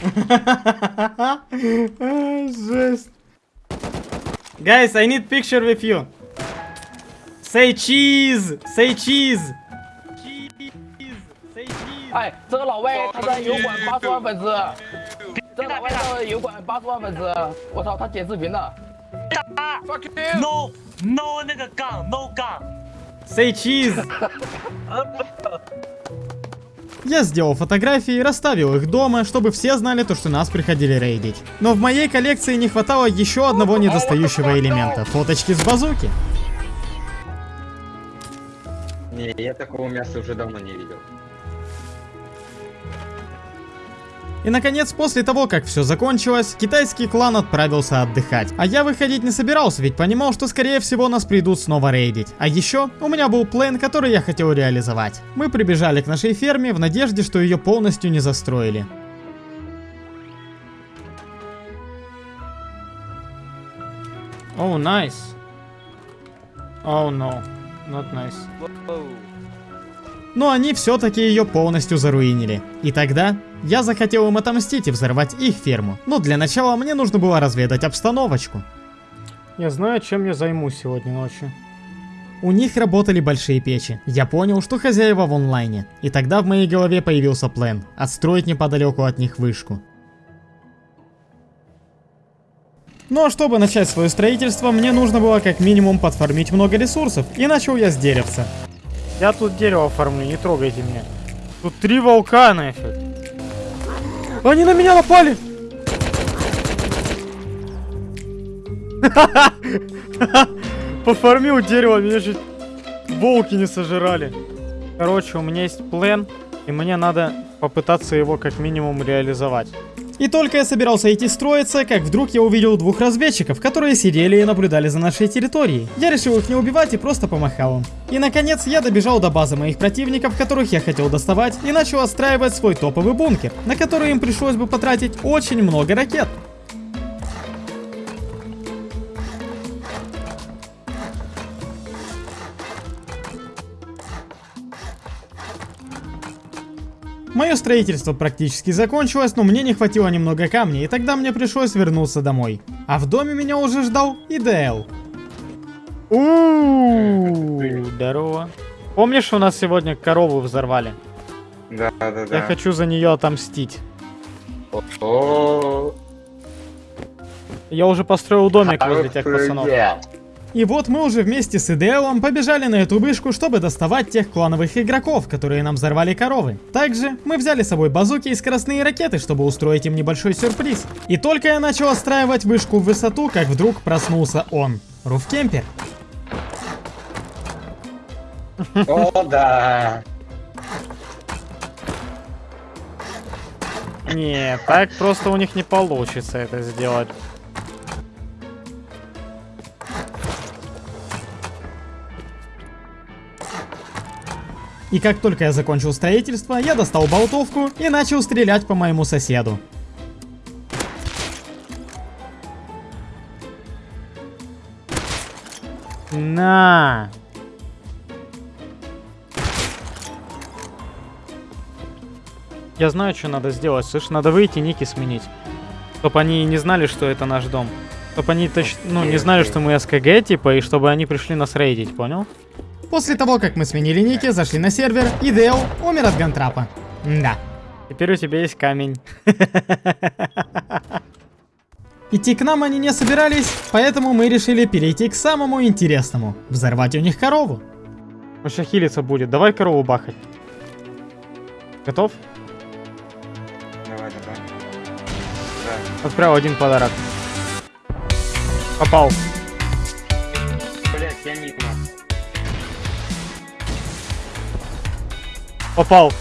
А, Жесть. Guys, I need picture with you. Say cheese! Say cheese! Cheese! Say cheese! 哎，这个老外他在油管八十万粉丝， 这个老外在油管八十万粉丝，我操，他剪视频的。 No No 那个杠 No 杠。 Say cheese! Я сделал фотографии и расставил их дома, чтобы все знали то, что нас приходили рейдить. Но в моей коллекции не хватало еще одного недостающего элемента – фоточки с базуки. Не, я такого мяса уже давно не видел. И наконец, после того, как все закончилось, китайский клан отправился отдыхать. А я выходить не собирался, ведь понимал, что скорее всего нас придут снова рейдить. А еще у меня был план, который я хотел реализовать. Мы прибежали к нашей ферме в надежде, что ее полностью не застроили. Oh, nice. Oh no, not nice. Но они все-таки ее полностью заруинили. И тогда я захотел им отомстить и взорвать их ферму. Но для начала мне нужно было разведать обстановочку. Я знаю, чем я займусь сегодня ночью. У них работали большие печи. Я понял, что хозяева в онлайне. И тогда в моей голове появился план. Отстроить неподалеку от них вышку. Ну а чтобы начать свое строительство, мне нужно было как минимум подформить много ресурсов. И начал я с деревца. Я тут дерево оформлю, не трогайте меня. Тут три волка нафиг. Они на меня напали! Поформил дерево, меня чуть волки не сожрали. Короче, у меня есть план, и мне надо попытаться его как минимум реализовать. И только я собирался идти строиться, как вдруг я увидел двух разведчиков, которые сидели и наблюдали за нашей территорией. Я решил их не убивать и просто помахал им. И наконец я добежал до базы моих противников, которых я хотел доставать, и начал отстраивать свой топовый бункер, на который им пришлось бы потратить очень много ракет. Мое строительство практически закончилось, но мне не хватило немного камня, и тогда мне пришлось вернуться домой. А в доме меня уже ждал ИДЛ. Ууу, здорово. Помнишь, у нас сегодня корову взорвали? Да, да, да. Я хочу за нее отомстить. Я уже построил домик возле тех пацанов. И вот мы уже вместе с ИДЛом побежали на эту вышку, чтобы доставать тех клановых игроков, которые нам взорвали коровы. Также мы взяли с собой базуки и скоростные ракеты, чтобы устроить им небольшой сюрприз. И только я начал отстраивать вышку в высоту, как вдруг проснулся он. Руфкемпер. О, да. Не, так просто у них не получится это сделать. И как только я закончил строительство, я достал болтовку и начал стрелять по моему соседу. На. Я знаю, что надо сделать. Слышь, надо выйти, ники сменить. Чтоб они не знали, что это наш дом. Чтоб они точно, ну, не знали, что мы СКГ, типа, и чтобы они пришли нас рейдить, понял? После того, как мы сменили ники, зашли на сервер, и Дейл умер от гантрапа. Да. Теперь у тебя есть камень. Идти к нам они не собирались, поэтому мы решили перейти к самому интересному. Взорвать у них корову. Сейчас хилиться будет. Давай корову бахать. Готов? Давай, давай. Отправил один подарок. Попал. Попал.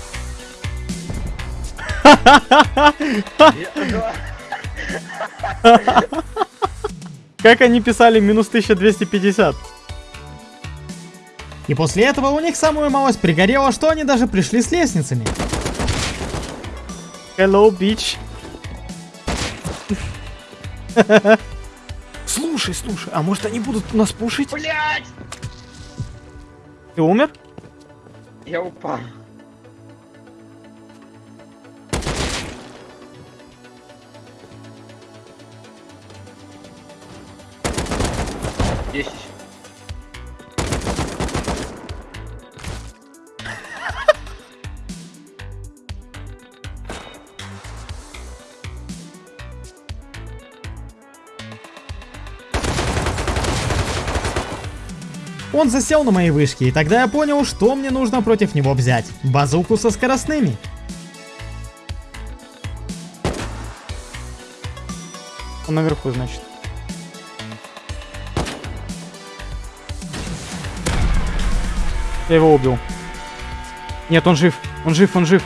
Как они писали минус 1250? И после этого у них самую малость пригорело, что они даже пришли с лестницами. Hello, bitch. Слушай, слушай, а может они будут нас пушить? Блять! Ты умер? Я упал. Он засел на моей вышке, и тогда я понял, что мне нужно против него взять. Базуку со скоростными. Он наверху, значит. Я его убил. Нет, он жив. Он жив, он жив.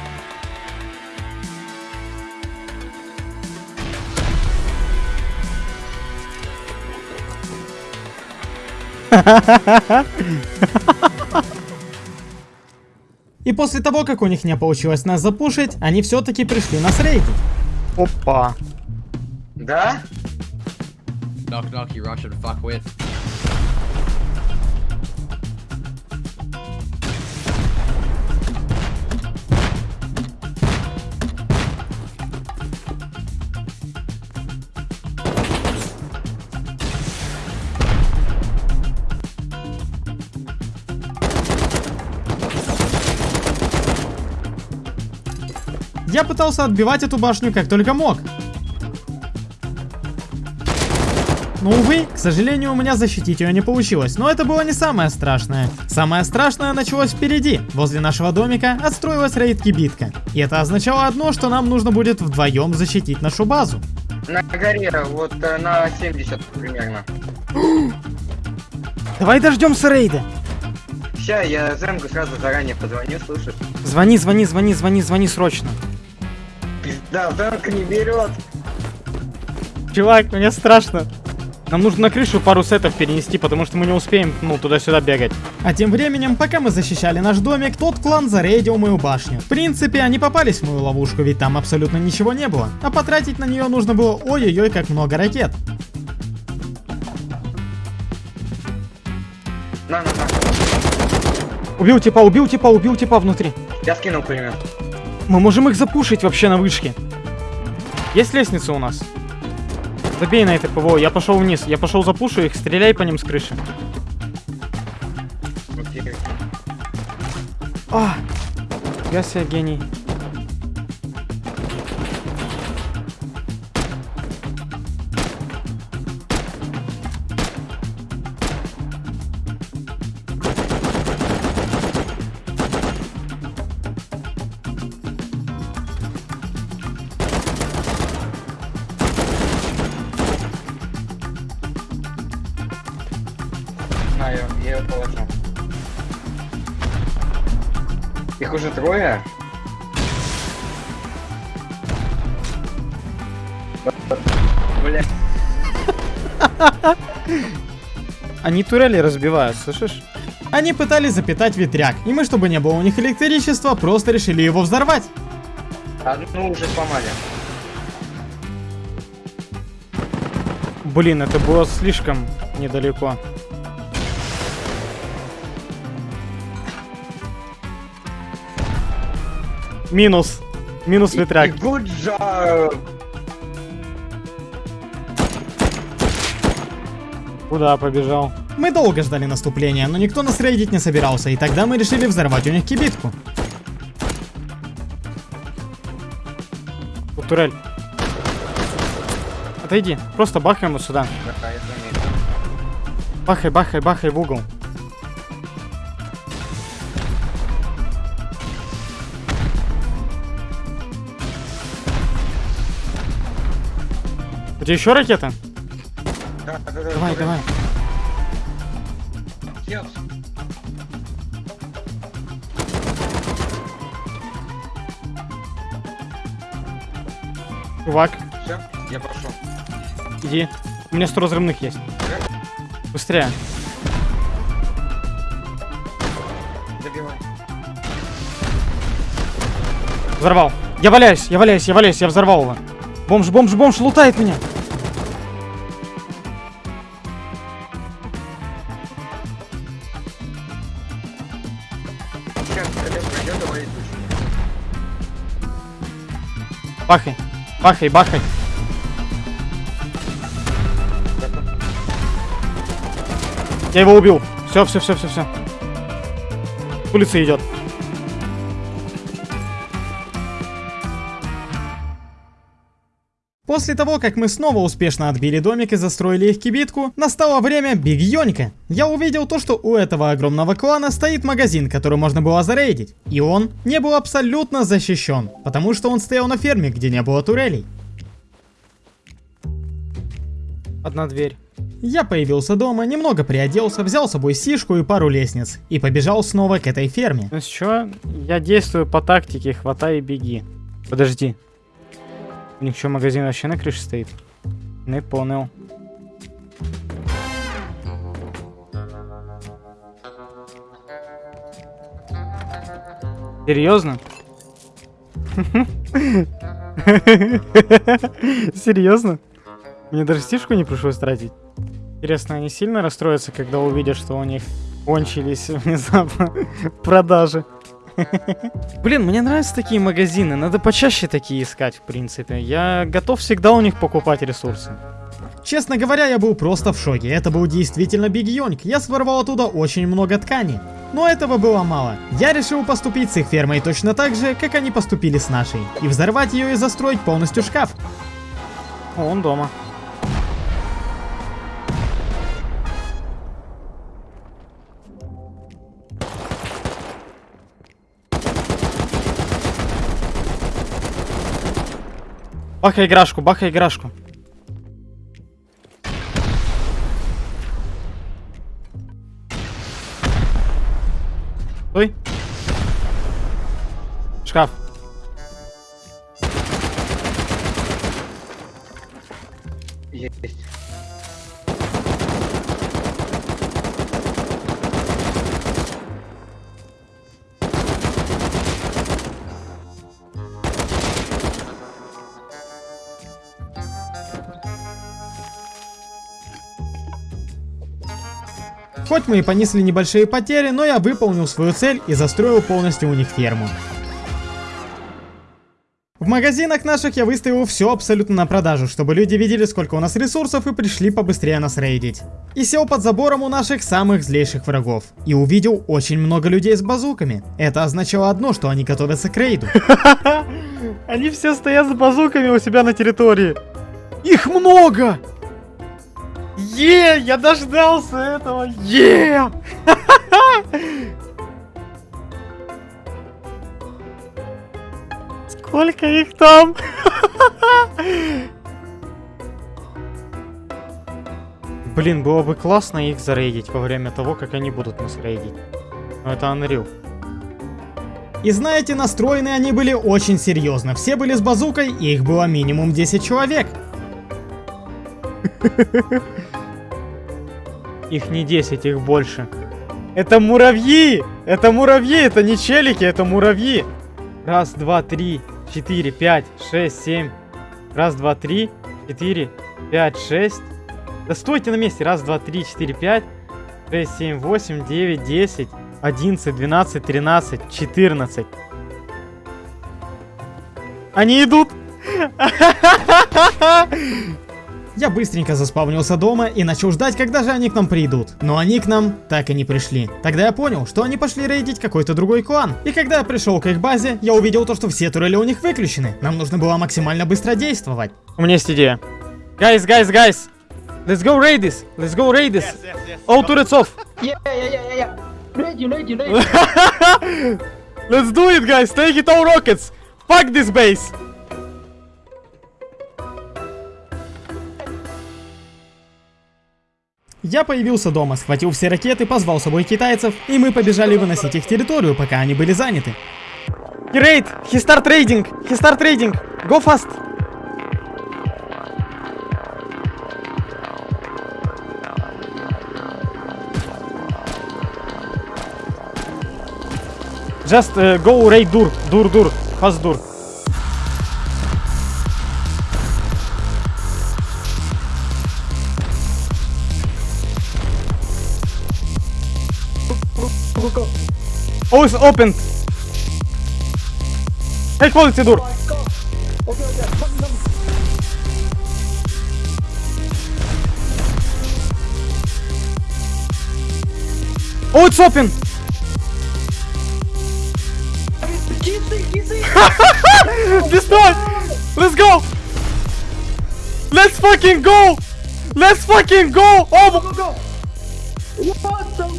И после того, как у них не получилось нас запушить, они все-таки пришли нас рейдить. Опа. Да? Knock knock, you Russian fuckwit. Я пытался отбивать эту башню как только мог. Но, увы, к сожалению, у меня защитить ее не получилось. Но это было не самое страшное. Самое страшное началось впереди. Возле нашего домика отстроилась рейд-кибитка. И это означало одно, что нам нужно будет вдвоем защитить нашу базу. На горе, вот э, на 70 примерно. Давай дождемся рейда. Ща, я Зенгу сразу заранее позвоню, слышишь? Звони, звони, звони, звони, звони срочно. Да, Зенг не берет. Чувак, мне страшно. Нам нужно на крышу пару сетов перенести, потому что мы не успеем, ну, туда-сюда бегать. А тем временем, пока мы защищали наш домик, тот клан зарейдил мою башню. В принципе, они попались в мою ловушку, ведь там абсолютно ничего не было. А потратить на нее нужно было ой-ой-ой как много ракет. На, на, на. Убил типа, убил типа, убил типа внутри. Я скинул пулемет. Мы можем их запушить вообще на вышке. Есть лестница у нас? Забей на это ПВО, я пошел вниз. Я пошел запушу их, стреляй по ним с крыши. А, я себе гений. Они турели разбивают, слышишь? Они пытались запитать ветряк, и мы, чтобы не было у них электричества, просто решили его взорвать. Одну уже сломали. Блин, это было слишком недалеко. Минус. Минус ветряк. Good job. Куда побежал? Мы долго ждали наступления, но никто нас рейдить не собирался, и тогда мы решили взорвать у них кибитку. Турель. Отойди, просто бахай ему сюда. Бахай, бахай, бахай в угол. У тебя еще ракета? Да, да, да, Давай, да. давай. Yes. Чувак, Все, я пошел. иди. У меня 100 разрывных есть. Быстрее. Добивай. Взорвал. Я валяюсь, я валяюсь, я валяюсь, я взорвал его. Бомж, бомж, бомж лутает меня. Бахай, бахай, бахай. Я его убил. Все, все, все, все, все. Улица идет. После того, как мы снова успешно отбили домик и застроили их кибитку, настало время бигьонька. Я увидел то, что у этого огромного клана стоит магазин, который можно было зарейдить. И он не был абсолютно защищен, потому что он стоял на ферме, где не было турелей. Одна дверь. Я появился дома, немного приоделся, взял с собой сишку и пару лестниц, и побежал снова к этой ферме. Ну что, я действую по тактике хватай и беги. Подожди. У магазин вообще на крыше стоит? Не понял. Серьезно? Серьезно? Мне даже стишку не пришлось тратить. Интересно, они сильно расстроятся, когда увидят, что у них кончились внезапно продажи? Блин, мне нравятся такие магазины, надо почаще такие искать, в принципе. Я готов всегда у них покупать ресурсы. Честно говоря, я был просто в шоке. Это был действительно Биг Йонг. Я своровал оттуда очень много ткани. Но этого было мало. Я решил поступить с их фермой точно так же, как они поступили с нашей. И взорвать ее и застроить полностью шкаф. Он дома. Бахай играшку, бахай играшку. Стой. Шкаф. Есть. Хоть мы и понесли небольшие потери, но я выполнил свою цель и застроил полностью у них ферму. В магазинах наших я выставил все абсолютно на продажу, чтобы люди видели, сколько у нас ресурсов и пришли побыстрее нас рейдить. И сел под забором у наших самых злейших врагов. И увидел очень много людей с базуками. Это означало одно, что они готовятся к рейду. Они все стоят с базуками у себя на территории. Их много! Е, я дождался этого. Е! Сколько их там? Блин, было бы классно их зарейдить во время того, как они будут нас рейдить. Но это Unreal. И знаете, настроены они были очень серьезно. Все были с базукой, и их было минимум 10 человек. Их не 10, их больше. Это муравьи! Это муравьи, это не челики, это муравьи. Раз, два, три, четыре, пять, шесть, семь. Раз, два, три, четыре, пять, шесть. Да стойте на месте. Раз, два, три, четыре, пять, шесть, семь, восемь, девять, десять, одиннадцать, двенадцать, тринадцать, четырнадцать. Они идут. Я быстренько заспавнился дома и начал ждать, когда же они к нам придут. Но они к нам так и не пришли. Тогда я понял, что они пошли рейдить какой-то другой клан. И когда я пришел к их базе, я увидел то, что все турели у них выключены. Нам нужно было максимально быстро действовать. У меня есть идея. Guys, guys, guys. Let's go raid this. Let's go raid this. All turrets off. Yeah, yeah, yeah, yeah, yeah. Ready, ready, ready. Let's do it, guys. Take it all rockets. Fuck this base. Я появился дома, схватил все ракеты, позвал с собой китайцев, и мы побежали выносить их территорию, пока они были заняты. Start raiding. He start raiding. Go fast. Just uh, go raid dur. Dur, dur. Fast dur. Oh, it's open. Hey, High quality door. Oh, it's open. Destroy. Let's go. Let's fucking go. Let's fucking go. Oh, go. What the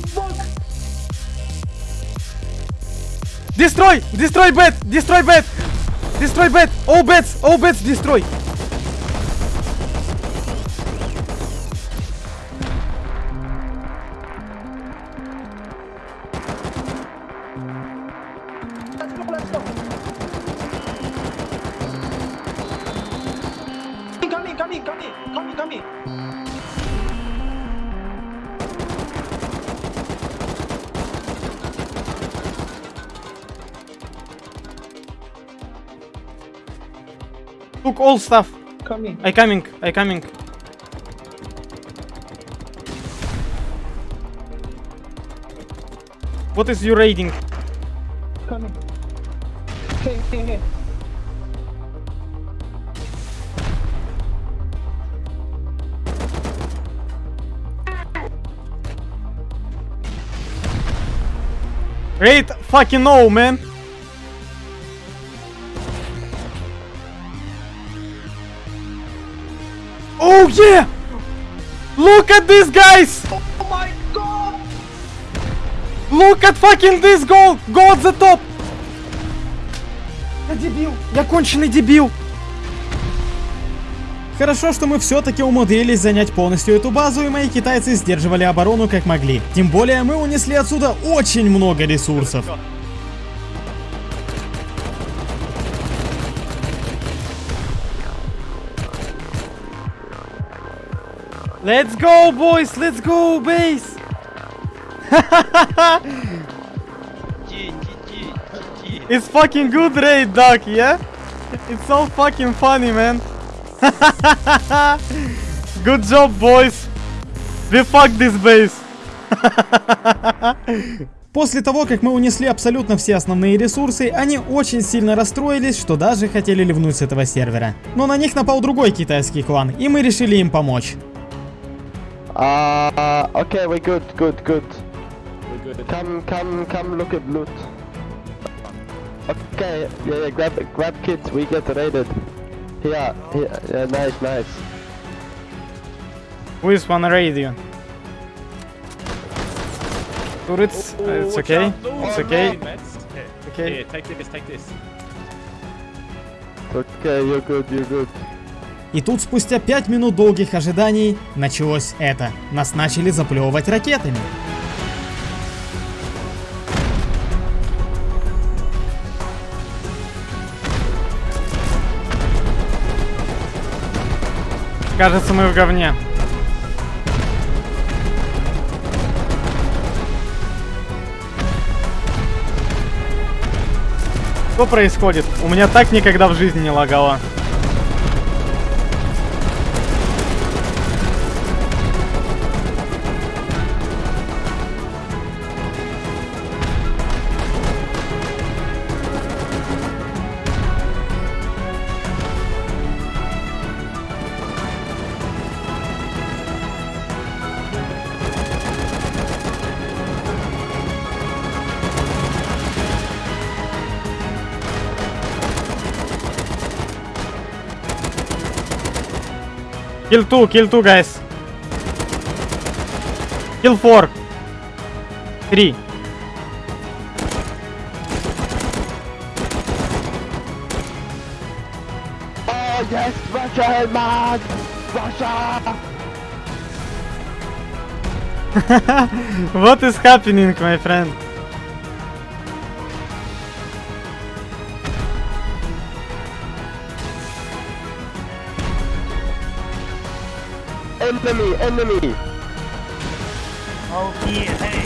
Destroy! Destroy bed! Destroy bed! Destroy bed! All beds! All beds destroy! All stuff. Coming. I coming. I coming. What is your rating? Coming. Okay, okay, okay. Rate fucking no, man. Oh yeah! Look at this, guys! Oh my god! Look at fucking this goal! Go at the top! Я дебил! Я конченый дебил! Хорошо, что мы все-таки умудрились занять полностью эту базу, и мои китайцы сдерживали оборону как могли. Тем более мы унесли отсюда очень много ресурсов. Let's go, boys! Let's go, base! it's fucking good raid, Doc, yeah? It's so fucking funny, man. good job, boys. We fucked this base. После того, как мы унесли абсолютно все основные ресурсы, они очень сильно расстроились, что даже хотели ливнуть с этого сервера. Но на них напал другой китайский клан, и мы решили им помочь. Uh, okay, we're good, good, good. We're good. Come, come, come, look at loot. Okay, yeah, yeah, grab, grab kids, we get raided. Here, here, yeah, nice, nice. Who is one raid you? Turrets, uh, it's okay. It's okay. Okay. Here, take this, take this. Okay, you're good, you're good. И тут спустя 5 минут долгих ожиданий началось это. Нас начали заплевывать ракетами. Кажется, мы в говне. Что происходит? У меня так никогда в жизни не лагало. Kill 2, kill 2, guys. Kill 4. 3. Oh yes, Russia, man! Russia! what is happening, my friend? Enemy! Oh yeah, hey.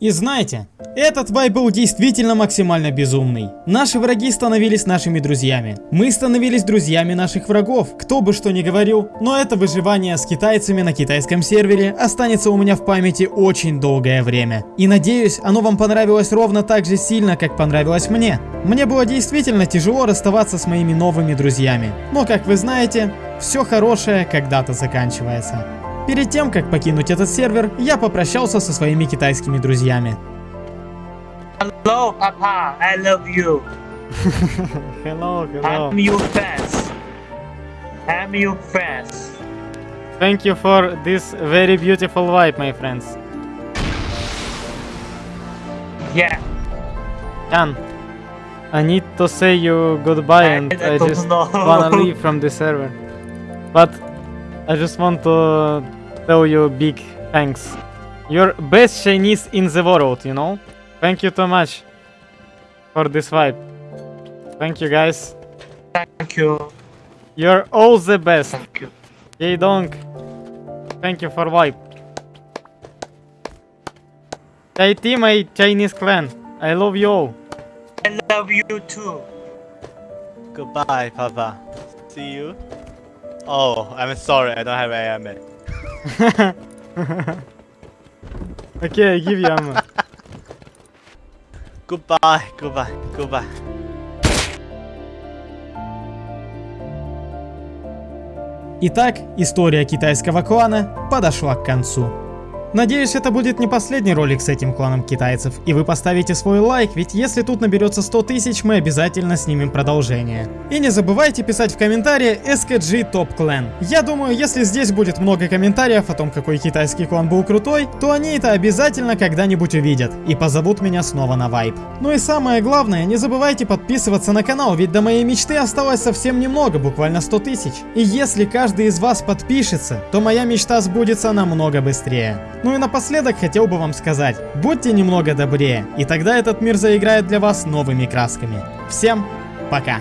И знаете, этот вайп был действительно максимально безумный. Наши враги становились нашими друзьями. Мы становились друзьями наших врагов, кто бы что ни говорил, но это выживание с китайцами на китайском сервере останется у меня в памяти очень долгое время. И надеюсь, оно вам понравилось ровно так же сильно, как понравилось мне. Мне было действительно тяжело расставаться с моими новыми друзьями. Но как вы знаете, все хорошее когда-то заканчивается. Перед тем, как покинуть этот сервер, я попрощался со своими китайскими друзьями. Hello, Papa. I love you. hello, hello. I'm your fans. I'm your fans. Thank you for this very beautiful vibe, my friends. Yeah. Jan, I need to say you goodbye and I I just know. wanna leave from the server. But I just want to tell you big thanks. You're best Chinese in the world, you know? Thank you so much for this vibe. Thank you guys. Thank you. You're all the best. Thank you. Yay Dong. Thank you for vibe. IT my Chinese clan. I love you all. I love you too. Goodbye, Papa. See you. Oh, I'm sorry, I don't have AMA. okay, I give you ammo. Goodbye, goodbye, goodbye. Итак, история китайского клана подошла к концу. Надеюсь, это будет не последний ролик с этим кланом китайцев, и вы поставите свой лайк, ведь если тут наберется 100 тысяч, мы обязательно снимем продолжение. И не забывайте писать в комментарии SKG Top Clan. Я думаю, если здесь будет много комментариев о том, какой китайский клан был крутой, то они это обязательно когда-нибудь увидят и позовут меня снова на вайп. Ну и самое главное, не забывайте подписываться на канал, ведь до моей мечты осталось совсем немного, буквально 100 тысяч. И если каждый из вас подпишется, то моя мечта сбудется намного быстрее. Ну и напоследок хотел бы вам сказать, будьте немного добрее, и тогда этот мир заиграет для вас новыми красками. Всем пока!